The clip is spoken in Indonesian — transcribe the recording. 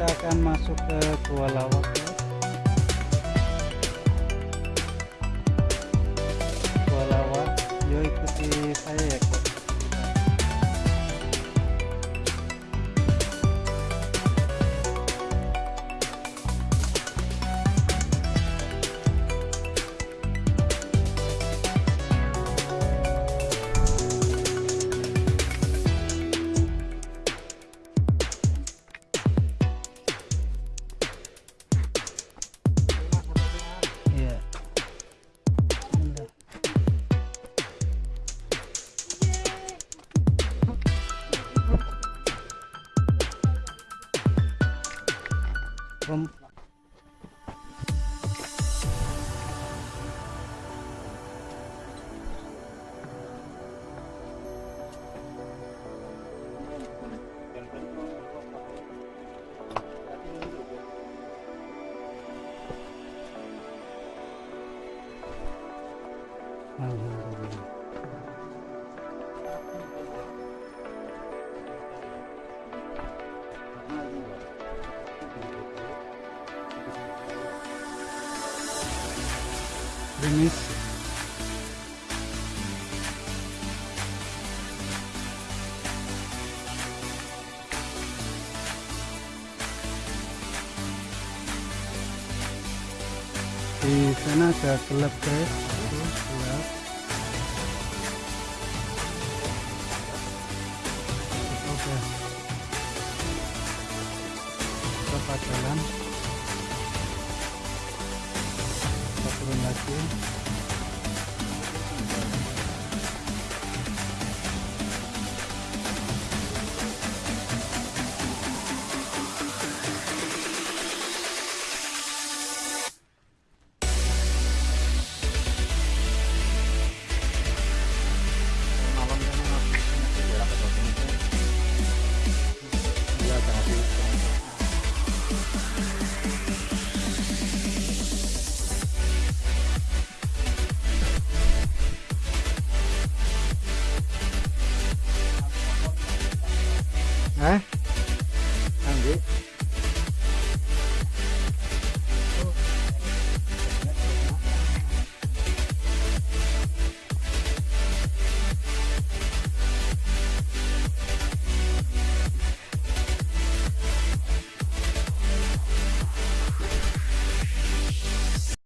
kita akan masuk ke Gua Lawak. from Alhamdulillah. Ờ, Rimis. Di sana ada gelap guys, Tuh, gelap. Oke. Berapa jalan? Tá aqui. 哎。